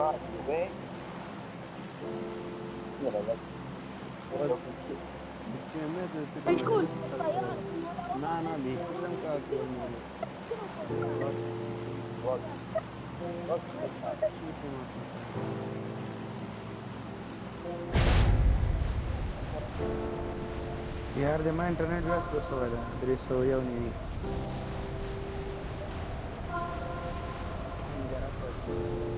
Ah, tudo bem? Tinha medo de ter Escuta, Não, não, bicho. Tranquilo, mano. बिहारदेखि इन्टरनेट व्यस्त कसो भएर दृश्य याउने Form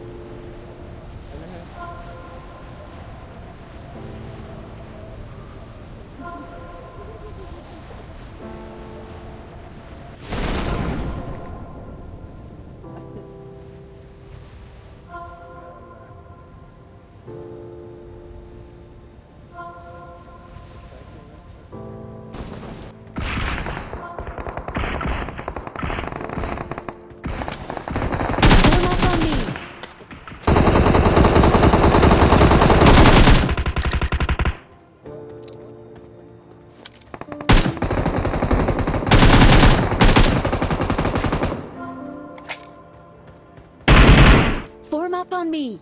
Up on me.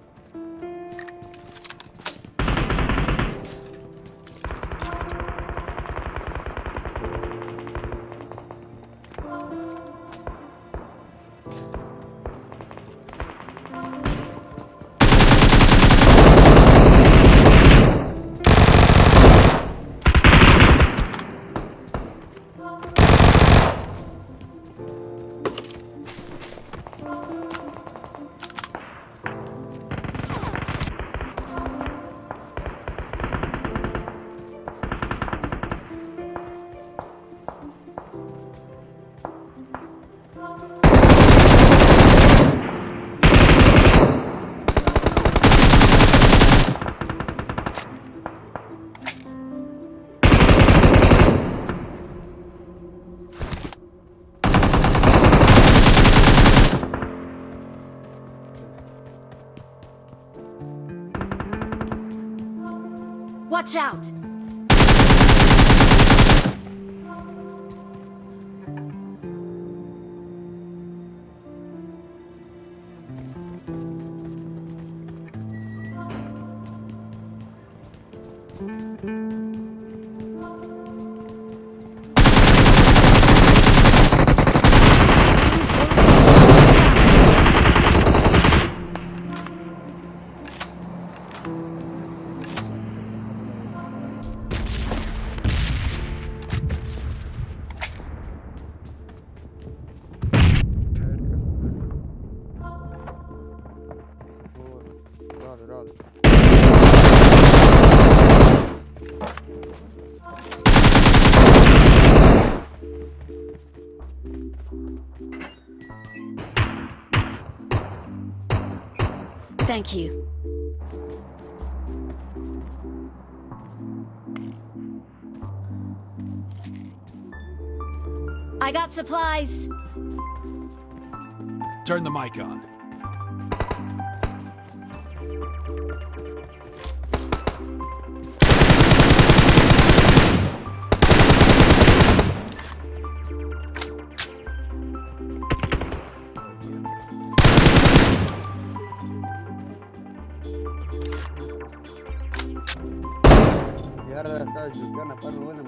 Watch out. Thank you. I got supplies. Turn the mic on. Y ahora estaba buena, buena,